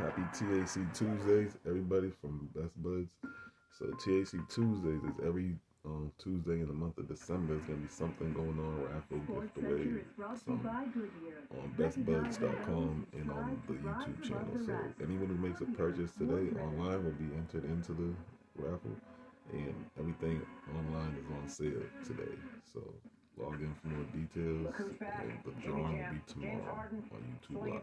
Happy TAC Tuesdays, everybody from Best Buds. So TAC Tuesdays is every um, Tuesday in the month of December. There's gonna be something going on, raffle, gift away, on bestbuds.com and on the YouTube channel. So anyone who makes a purchase today online will be entered into the raffle, and everything online is on sale today. So log in for more details, and the drawing will be tomorrow on YouTube Live.